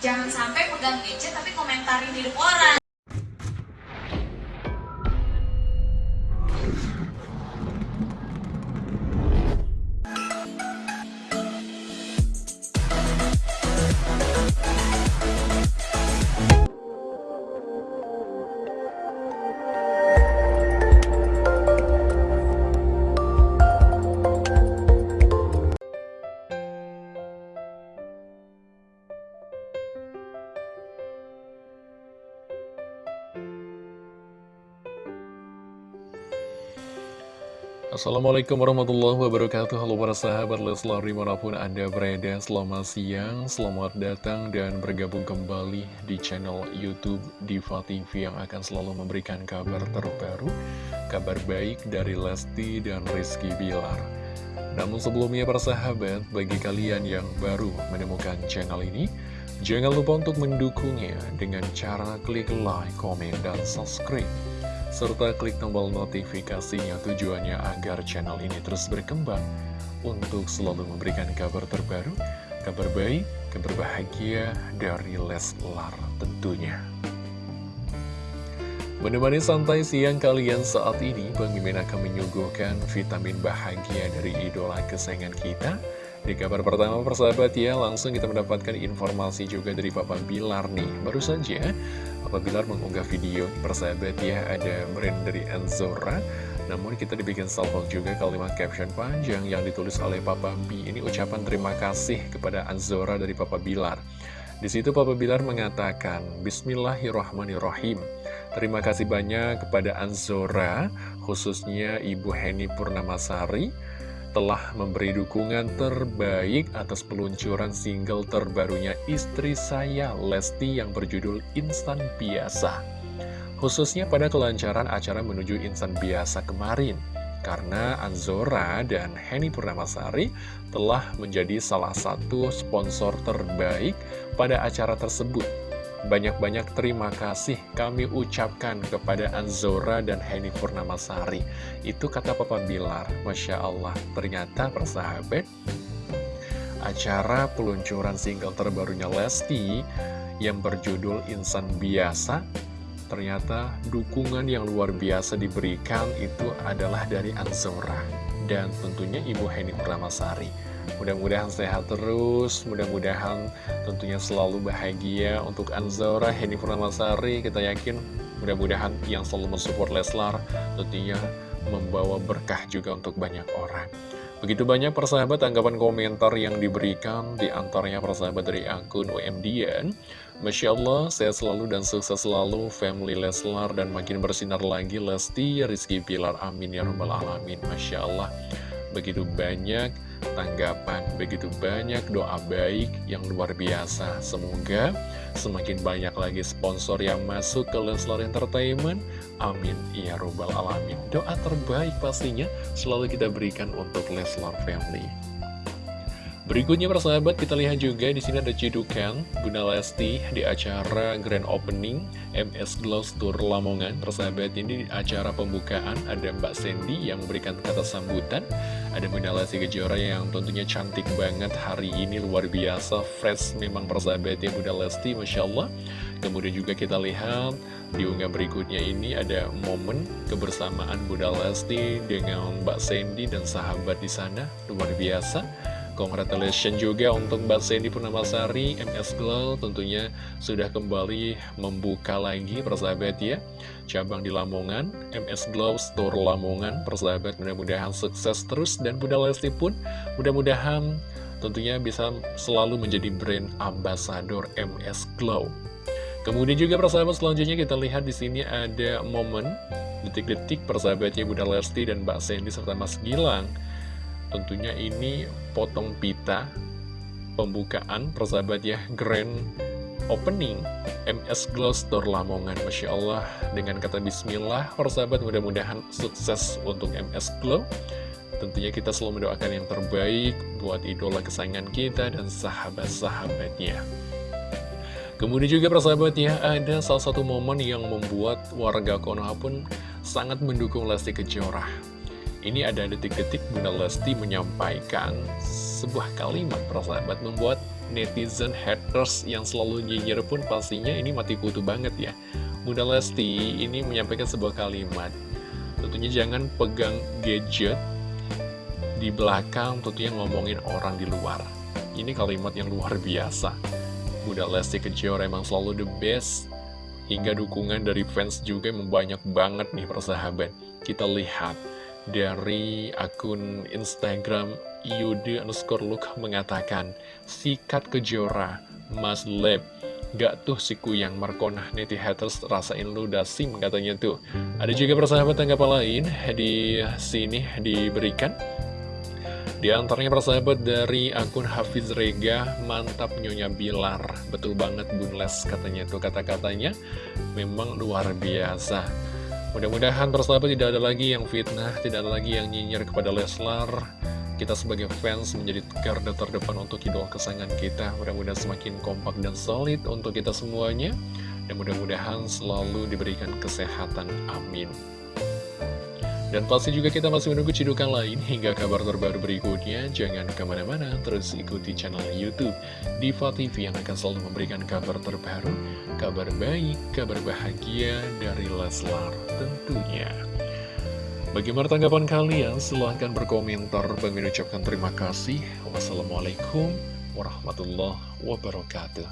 jangan sampai pegang gadget tapi komentarin hidup orang Assalamualaikum warahmatullahi wabarakatuh. Halo para sahabat Leslar di mana pun anda berada Selamat siang, selamat datang dan bergabung kembali di channel Youtube Diva TV Yang akan selalu memberikan kabar terbaru Kabar baik dari Lesti dan Rizky Bilar. Namun sebelumnya para sahabat Bagi kalian yang baru menemukan channel ini Jangan lupa untuk mendukungnya dengan cara klik like, komen, dan subscribe serta klik tombol notifikasinya tujuannya agar channel ini terus berkembang untuk selalu memberikan kabar terbaru, kabar baik, kabar bahagia dari Leslar tentunya. Menemani santai siang kalian saat ini, Bang Mimin akan menyuguhkan vitamin bahagia dari idola kesayangan kita. Di kabar pertama persahabat ya, langsung kita mendapatkan informasi juga dari Papa Bilar nih. Baru saja, Papa Bilar mengunggah video persahabat ya, ada brand dari Enzora. Namun kita dibikin salvo juga kalimat caption panjang yang ditulis oleh Papa B. Ini ucapan terima kasih kepada Enzora dari Papa Bilar. Di situ Papa Bilar mengatakan, Bismillahirrahmanirrahim. Terima kasih banyak kepada Anzora, khususnya Ibu Heni Purnamasari, telah memberi dukungan terbaik atas peluncuran single terbarunya istri saya, Lesti, yang berjudul Instan Biasa. Khususnya pada kelancaran acara menuju Instan Biasa kemarin, karena Anzora dan Henny Purnamasari telah menjadi salah satu sponsor terbaik pada acara tersebut. Banyak-banyak terima kasih kami ucapkan kepada Anzora dan Henny Purnamasari. Itu kata Papa Bilar. Masya Allah, ternyata persahabat, acara peluncuran single terbarunya Lesti yang berjudul Insan Biasa, ternyata dukungan yang luar biasa diberikan itu adalah dari Anzora dan tentunya Ibu Henny Purnamasari. Mudah-mudahan sehat terus, mudah-mudahan tentunya selalu bahagia untuk Anzora, Henny Purnamasari, kita yakin mudah-mudahan yang selalu mensupport Leslar tentunya membawa berkah juga untuk banyak orang. Begitu banyak persahabat tanggapan komentar yang diberikan di antaranya persahabat dari akun UMDN. Masya Allah, sehat selalu dan sukses selalu family Leslar dan makin bersinar lagi Lesti, Rizky Pilar, amin ya rabbal alamin. Masya Allah, begitu banyak tanggapan, begitu banyak doa baik yang luar biasa. Semoga semakin banyak lagi sponsor yang masuk ke Leslar Entertainment. Amin. Ya Robbal Alamin. Doa terbaik pastinya selalu kita berikan untuk Leslar Family. Berikutnya persahabat kita lihat juga di sini ada cidukan Bunda Lesti di acara Grand Opening MS Gloss Tour Lamongan. Persahabat ini di acara pembukaan ada Mbak Sandy yang memberikan kata sambutan. Ada Bunda Lesti Kejora yang tentunya cantik banget hari ini luar biasa fresh memang persahabatnya Bunda Lesti Masya Allah. Kemudian juga kita lihat di unggah berikutnya ini ada momen kebersamaan Bunda Lesti dengan Mbak Sandy dan sahabat di sana luar biasa. Congratulations juga untuk Mbak Sandy Purnamasari, MS Glow tentunya sudah kembali membuka lagi persahabat ya. Cabang di Lamongan, MS Glow Store Lamongan, persahabat mudah-mudahan sukses terus dan Bunda Lesti pun mudah-mudahan tentunya bisa selalu menjadi brand ambassador MS Glow. Kemudian juga persahabat selanjutnya kita lihat di sini ada momen detik-detik persahabatnya Bunda Lesti dan Mbak Sandy serta Mas Gilang Tentunya ini potong pita pembukaan persahabat ya grand opening MS Glow Store Lamongan. Masya Allah dengan kata bismillah persahabat mudah-mudahan sukses untuk MS Glow. Tentunya kita selalu mendoakan yang terbaik buat idola kesayangan kita dan sahabat-sahabatnya. Kemudian juga persahabat ya ada salah satu momen yang membuat warga Konoha pun sangat mendukung Lesti Kejora ini ada detik-detik Bunda Lesti menyampaikan sebuah kalimat persahabat membuat netizen haters yang selalu nyinyir pun pastinya ini mati kutu banget ya. Bunda Lesti ini menyampaikan sebuah kalimat. Tentunya jangan pegang gadget di belakang tentunya ngomongin orang di luar. Ini kalimat yang luar biasa. Bunda Lesti Kejora emang selalu the best. Hingga dukungan dari fans juga memang banyak banget nih persahabat. Kita lihat dari akun Instagram Yude underscore look mengatakan Sikat kejora, Mas Lab Gak tuh si kuyang Markonah neti haters rasain lu dasim katanya tuh Ada juga persahabat tanggapan lain di sini diberikan di antaranya persahabat dari akun Hafiz Rega, mantap Nyonya Bilar. Betul banget Bunles katanya tuh kata-katanya memang luar biasa. Mudah-mudahan persahabat tidak ada lagi yang fitnah, tidak ada lagi yang nyinyir kepada Leslar. Kita sebagai fans menjadi garda terdepan untuk idola kesayangan kita. Mudah-mudahan semakin kompak dan solid untuk kita semuanya. Dan mudah-mudahan selalu diberikan kesehatan. Amin. Dan pasti juga kita masih menunggu cidukan lain hingga kabar terbaru berikutnya. Jangan ke mana-mana, terus ikuti channel Youtube Diva TV yang akan selalu memberikan kabar terbaru, kabar baik, kabar bahagia dari Leslar tentunya. Bagaimana tanggapan kalian? Silahkan berkomentar. Bang ucapkan terima kasih. Wassalamualaikum warahmatullahi wabarakatuh.